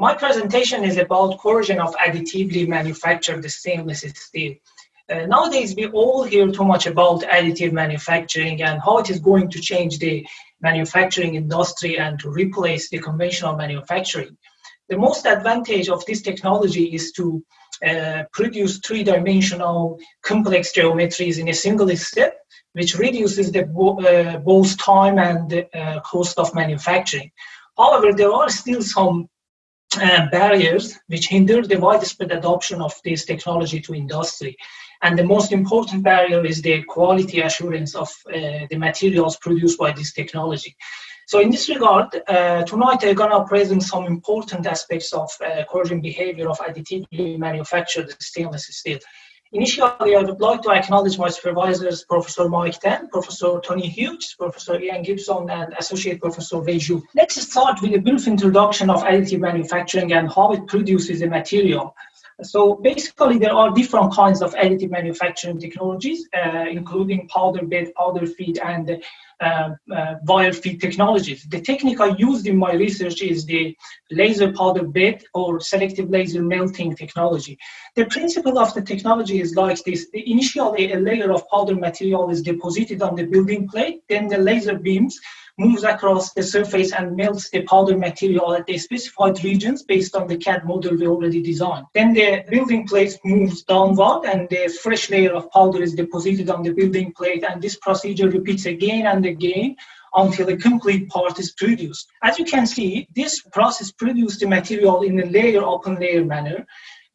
My presentation is about corrosion of additively manufactured stainless steel. Uh, nowadays, we all hear too much about additive manufacturing and how it is going to change the manufacturing industry and to replace the conventional manufacturing. The most advantage of this technology is to uh, produce three-dimensional complex geometries in a single step, which reduces the uh, both time and uh, cost of manufacturing. However, there are still some uh, barriers which hinder the widespread adoption of this technology to industry. And the most important barrier is the quality assurance of uh, the materials produced by this technology. So in this regard, uh, tonight I'm gonna present some important aspects of uh, corrosion behavior of additively manufactured stainless steel. Initially, I would like to acknowledge my supervisors, Professor Mike Tan, Professor Tony Hughes, Professor Ian Gibson, and Associate Professor Wei Zhu. Let's start with a brief introduction of additive manufacturing and how it produces a material. So basically, there are different kinds of additive manufacturing technologies, uh, including powder bed, powder feed, and uh, uh, wire feed technologies. The technique I used in my research is the laser powder bed or selective laser melting technology. The principle of the technology is like this. Initially, a layer of powder material is deposited on the building plate, then the laser beams moves across the surface and melts the powder material at the specified regions based on the CAD model we already designed. Then the building plate moves downward and the fresh layer of powder is deposited on the building plate and this procedure repeats again and again until a complete part is produced. As you can see, this process produces the material in a layer upon layer manner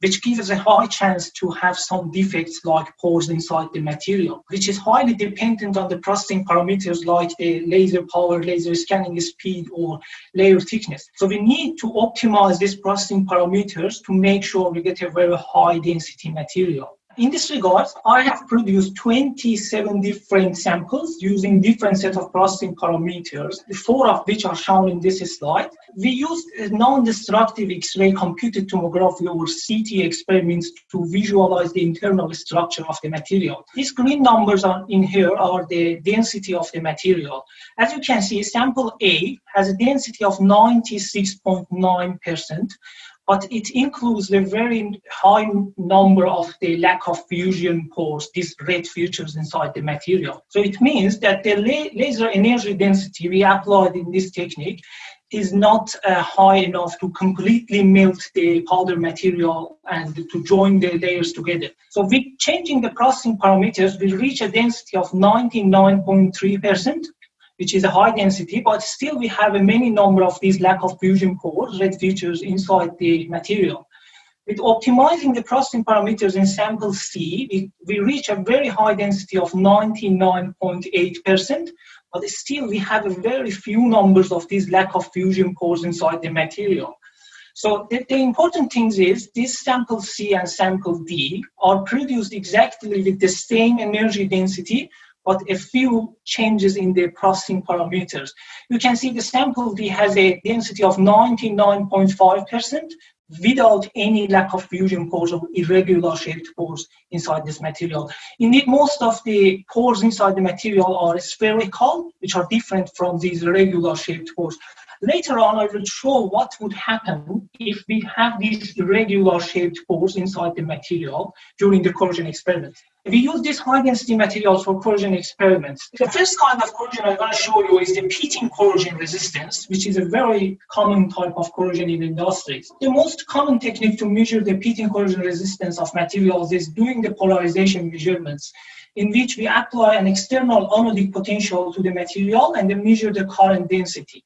which gives a high chance to have some defects like pores inside the material, which is highly dependent on the processing parameters like the laser power, laser scanning speed, or layer thickness. So we need to optimize these processing parameters to make sure we get a very high density material. In this regard, I have produced 27 different samples using different set of processing parameters, four of which are shown in this slide. We used non-destructive X-ray computed tomography or CT experiments to visualize the internal structure of the material. These green numbers are in here are the density of the material. As you can see, sample A has a density of 96.9%, but it includes a very high number of the lack of fusion pores, these red features inside the material. So it means that the laser energy density we applied in this technique is not uh, high enough to completely melt the powder material and to join the layers together. So with changing the processing parameters, we reach a density of 99.3%, which is a high density, but still we have a many number of these lack of fusion pores, red features inside the material. With optimizing the processing parameters in sample C, we, we reach a very high density of 99.8%, but still we have a very few numbers of these lack of fusion pores inside the material. So the, the, important thing is this sample C and sample D are produced exactly with the same energy density, but a few changes in the processing parameters. You can see the sample D has a density of 99.5% without any lack of fusion pores or irregular shaped pores inside this material. Indeed, most of the pores inside the material are spherical, which are different from these regular shaped pores. Later on, I will show what would happen if we have these irregular shaped pores inside the material during the corrosion experiment. We use these high density materials for corrosion experiments. The first kind of corrosion I'm going to show you is the pitting corrosion resistance, which is a very common type of corrosion in industries. The most common technique to measure the pitting corrosion resistance of materials is doing the polarization measurements in which we apply an external anodic potential to the material and then measure the current density.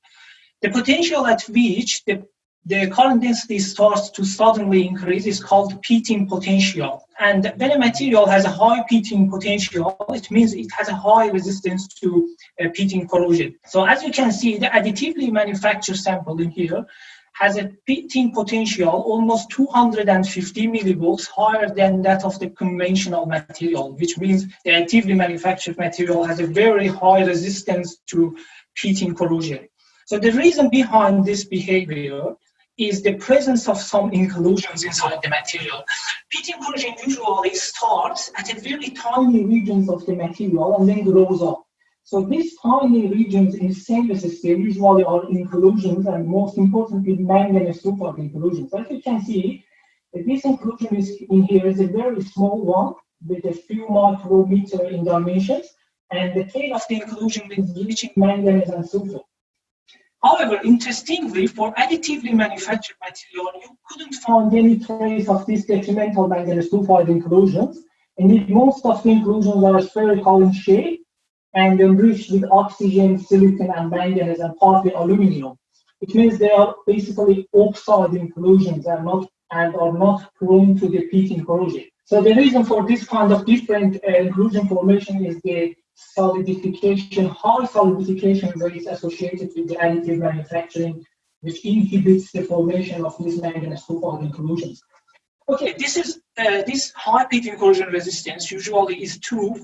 The potential at which the, the current density starts to suddenly increase is called pitting potential. And when a material has a high pitting potential, it means it has a high resistance to uh, pitting corrosion. So as you can see, the additively manufactured sample in here has a pitting potential almost 250 millivolts higher than that of the conventional material, which means the additively manufactured material has a very high resistance to pitting corrosion. So the reason behind this behavior is the presence of some inclusions inside the material. Pitting corrosion usually starts at a very tiny regions of the material and then grows up. So these tiny regions in stainless steel usually are inclusions and most importantly manganese sulfide inclusions. As you can see, this inclusion is in here is a very small one with a few micrometer in dimensions and the tail of the inclusion is reaching manganese and sulfur. However, interestingly, for additively manufactured material, you couldn't find any trace of these detrimental manganese sulfide inclusions. Indeed, most of the inclusions are spherical in shape and enriched with oxygen, silicon, and manganese, and partly aluminum. It means they are basically oxide inclusions and not and are not prone to the pitting corrosion. So the reason for this kind of different uh, inclusion formation is the solidification, high solidification rates associated with the additive manufacturing, which inhibits the formation of these manganese sulfide inclusions. Okay, this is uh, this high pitting corrosion resistance usually is true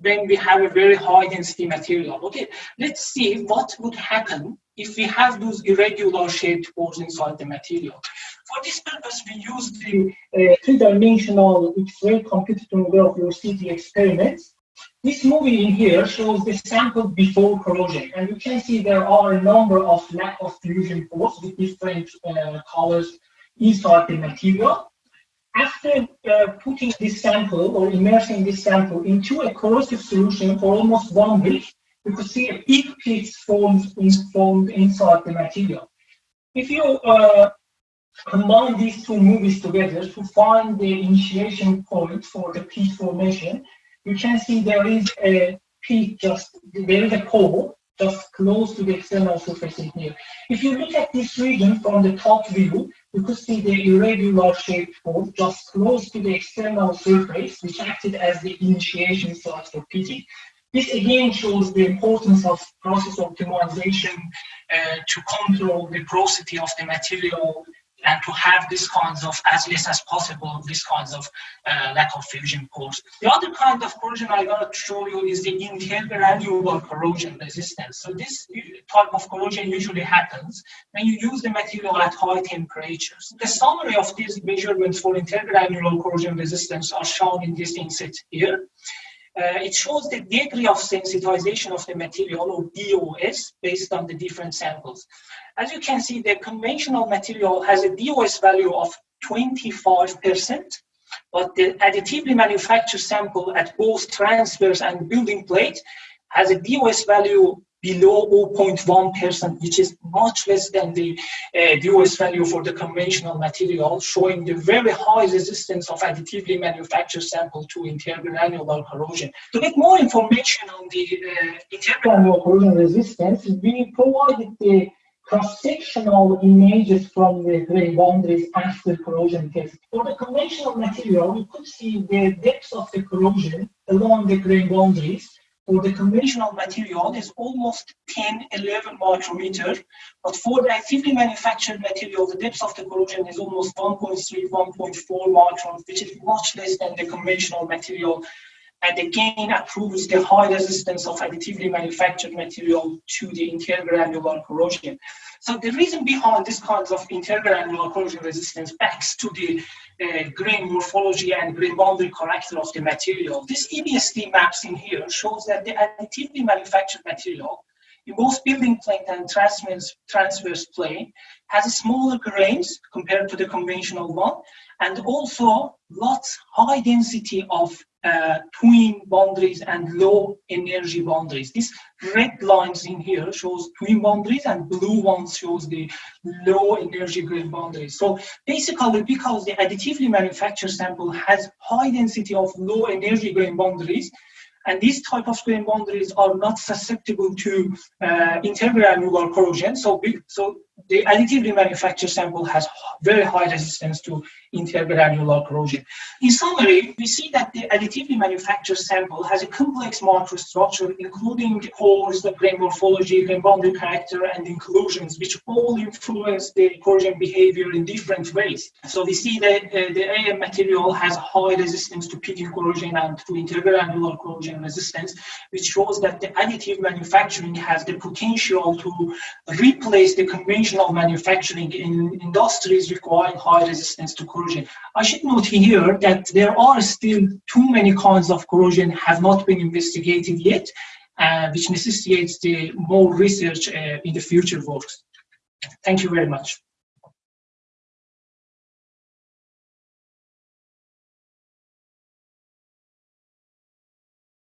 when we have a very high density material. Okay, let's see what would happen if we have those irregular shaped pores inside the material. For this purpose, we use the uh, three-dimensional X-ray computed tomography or CT experiments. This movie in here shows the sample before corrosion, and you can see there are a number of lack of fusion pores with different uh, colors inside the material after uh, putting this sample or immersing this sample into a corrosive solution for almost one week, you could see a big pits formed, in, formed inside the material. If you uh, combine these two movies together to find the initiation point for the pit formation, you can see there is a peak just, there is a pore just close to the external surface in here. If you look at this region from the top view, you could see the irregular shaped hole just close to the external surface, which acted as the initiation site for pitting. This again shows the importance of process optimization uh, to control the porosity of the material and to have these kinds of, as less as possible, these kinds of uh, lack of fusion pores. The other kind of corrosion I want to show you is the intergranular corrosion resistance. So this type of corrosion usually happens when you use the material at high temperatures. The summary of these measurements for intergranular corrosion resistance are shown in this inset here. Uh, it shows the degree of sensitization of the material or DOS based on the different samples. As you can see, the conventional material has a DOS value of 25%, but the additively manufactured sample at both transverse and building plate has a DOS value below 0.1%, which is much less than the uh, DOS value for the conventional material, showing the very high resistance of additively manufactured sample to intergranular corrosion. To get more information on the uh, intergranular corrosion resistance, we provided the cross-sectional images from the grain boundaries after corrosion test. For the conventional material, we could see the depth of the corrosion along the grain boundaries. For the conventional material, is almost 10, 11 micrometer, but for the actively manufactured material, the depth of the corrosion is almost 1.3, 1.4 microns, which is much less than the conventional material and again approves the high resistance of additively manufactured material to the intergranular corrosion. So the reason behind this kind of intergranular corrosion resistance backs to the uh, grain morphology and grain boundary character of the material. This EBSD maps in here shows that the additively manufactured material in both building plane and transverse, transverse plane has a smaller grains compared to the conventional one and also lots high density of uh, twin boundaries and low energy boundaries. These red lines in here shows twin boundaries and blue ones shows the low energy grain boundaries. So basically because the additively manufactured sample has high density of low energy grain boundaries, and these type of grain boundaries are not susceptible to uh, intergranular corrosion. So, so the additively manufactured sample has very high resistance to intergranular corrosion. In summary, we see that the additively manufactured sample has a complex microstructure, including pores, the grain morphology, grain boundary character, and inclusions, which all influence the corrosion behavior in different ways. So we see that uh, the AM material has high resistance to pitting corrosion and to intergranular corrosion resistance, which shows that the additive manufacturing has the potential to replace the conventional of manufacturing in industries requiring high resistance to corrosion. I should note here that there are still too many kinds of corrosion have not been investigated yet. uh, which necessitates the more research uh, in the future works. Thank you very much.